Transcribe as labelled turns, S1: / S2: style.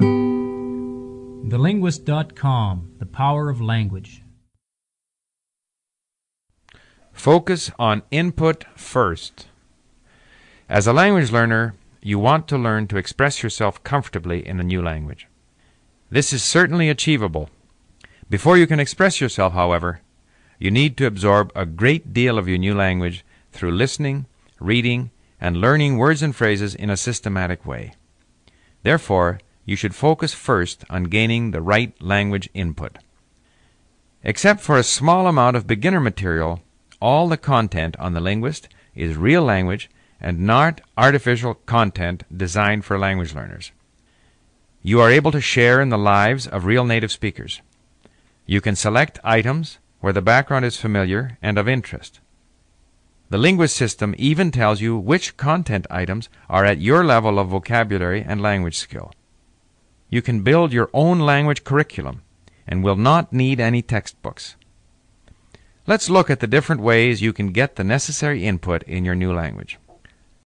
S1: TheLinguist.com The Power of Language.
S2: Focus on input first. As a language learner, you want to learn to express yourself comfortably in a new language. This is certainly achievable. Before you can express yourself, however, you need to absorb a great deal of your new language through listening, reading, and learning words and phrases in a systematic way. Therefore, you should focus first on gaining the right language input. Except for a small amount of beginner material, all the content on the linguist is real language and not artificial content designed for language learners. You are able to share in the lives of real native speakers. You can select items where the background is familiar and of interest. The linguist system even tells you which content items are at your level of vocabulary and language skill. You can build your own language curriculum and will not need any textbooks. Let's look at the different ways you can get the necessary input in your new language.